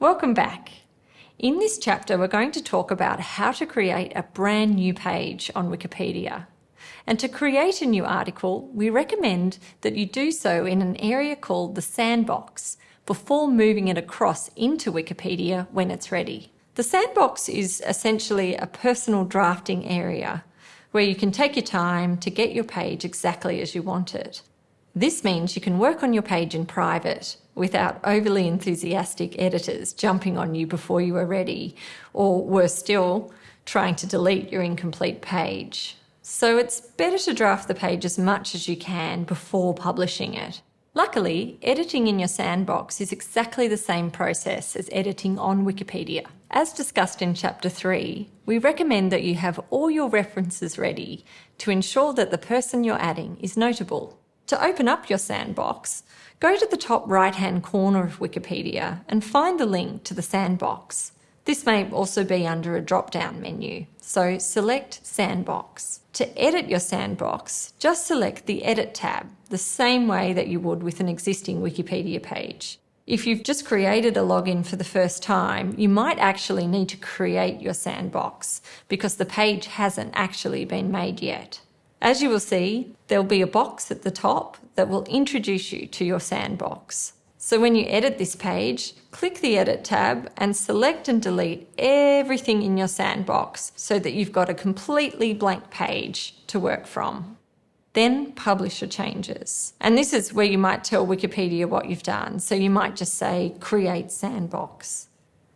Welcome back. In this chapter, we're going to talk about how to create a brand new page on Wikipedia. And to create a new article, we recommend that you do so in an area called the sandbox before moving it across into Wikipedia when it's ready. The sandbox is essentially a personal drafting area where you can take your time to get your page exactly as you want it. This means you can work on your page in private without overly enthusiastic editors jumping on you before you are ready, or worse still, trying to delete your incomplete page. So it's better to draft the page as much as you can before publishing it. Luckily, editing in your sandbox is exactly the same process as editing on Wikipedia. As discussed in Chapter 3, we recommend that you have all your references ready to ensure that the person you're adding is notable. To open up your sandbox, go to the top right-hand corner of Wikipedia and find the link to the sandbox. This may also be under a drop-down menu, so select Sandbox. To edit your sandbox, just select the Edit tab, the same way that you would with an existing Wikipedia page. If you've just created a login for the first time, you might actually need to create your sandbox because the page hasn't actually been made yet. As you will see, there'll be a box at the top that will introduce you to your sandbox. So when you edit this page, click the Edit tab and select and delete everything in your sandbox so that you've got a completely blank page to work from. Then publish your changes. And this is where you might tell Wikipedia what you've done. So you might just say, create sandbox.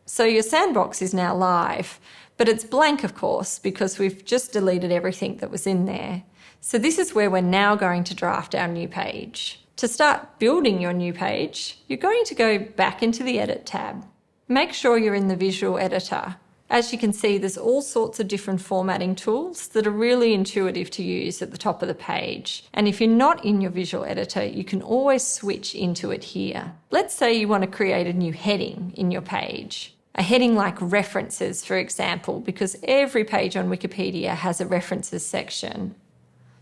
So your sandbox is now live, but it's blank, of course, because we've just deleted everything that was in there. So this is where we're now going to draft our new page. To start building your new page, you're going to go back into the Edit tab. Make sure you're in the Visual Editor. As you can see, there's all sorts of different formatting tools that are really intuitive to use at the top of the page. And if you're not in your Visual Editor, you can always switch into it here. Let's say you want to create a new heading in your page. A heading like references, for example, because every page on Wikipedia has a references section.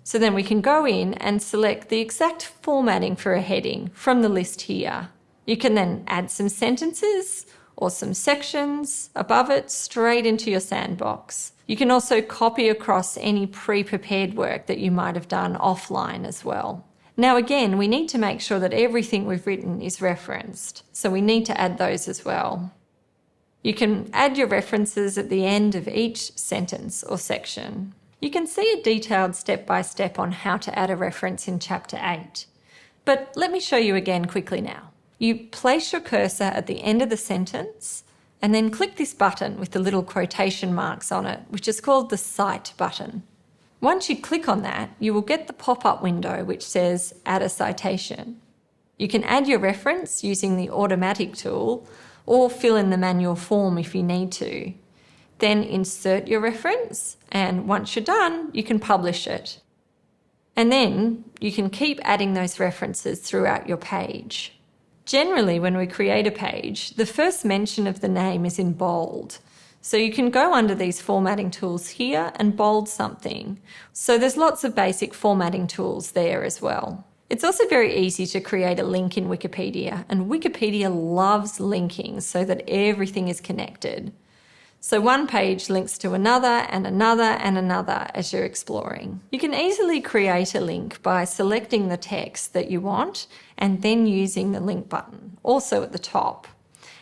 So then we can go in and select the exact formatting for a heading from the list here. You can then add some sentences or some sections above it straight into your sandbox. You can also copy across any pre-prepared work that you might have done offline as well. Now again, we need to make sure that everything we've written is referenced, so we need to add those as well. You can add your references at the end of each sentence or section. You can see a detailed step-by-step -step on how to add a reference in Chapter 8. But let me show you again quickly now. You place your cursor at the end of the sentence and then click this button with the little quotation marks on it, which is called the Cite button. Once you click on that, you will get the pop-up window which says Add a Citation. You can add your reference using the automatic tool or fill in the manual form if you need to. Then insert your reference, and once you're done, you can publish it. And then you can keep adding those references throughout your page. Generally, when we create a page, the first mention of the name is in bold. So you can go under these formatting tools here and bold something. So there's lots of basic formatting tools there as well. It's also very easy to create a link in Wikipedia, and Wikipedia loves linking so that everything is connected. So one page links to another and another and another as you're exploring. You can easily create a link by selecting the text that you want and then using the link button, also at the top.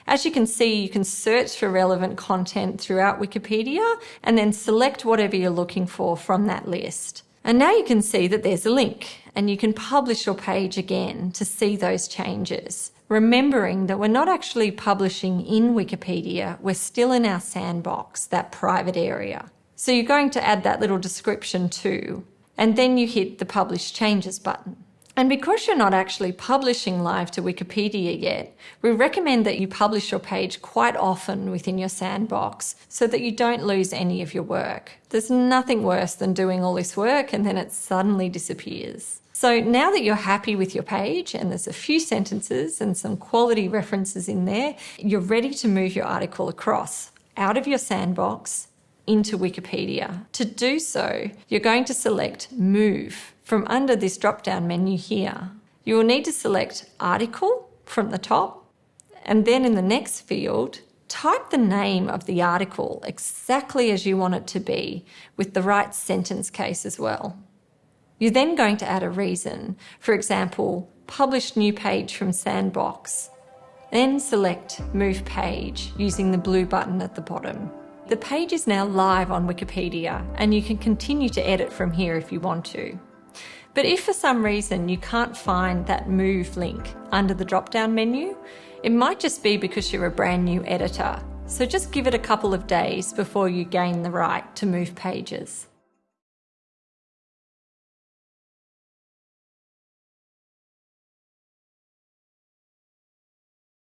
As you can see, you can search for relevant content throughout Wikipedia and then select whatever you're looking for from that list. And now you can see that there's a link and you can publish your page again to see those changes remembering that we're not actually publishing in Wikipedia, we're still in our sandbox, that private area. So you're going to add that little description too, and then you hit the Publish Changes button. And because you're not actually publishing live to Wikipedia yet, we recommend that you publish your page quite often within your sandbox so that you don't lose any of your work. There's nothing worse than doing all this work and then it suddenly disappears. So now that you're happy with your page and there's a few sentences and some quality references in there, you're ready to move your article across out of your sandbox into Wikipedia. To do so, you're going to select Move from under this drop-down menu here. You will need to select Article from the top And then in the next field, type the name of the article exactly as you want it to be with the right sentence case as well. You're then going to add a reason, for example, publish new page from Sandbox. Then select Move Page using the blue button at the bottom. The page is now live on Wikipedia and you can continue to edit from here if you want to. But if for some reason you can't find that Move link under the drop down menu, it might just be because you're a brand new editor. So just give it a couple of days before you gain the right to move pages.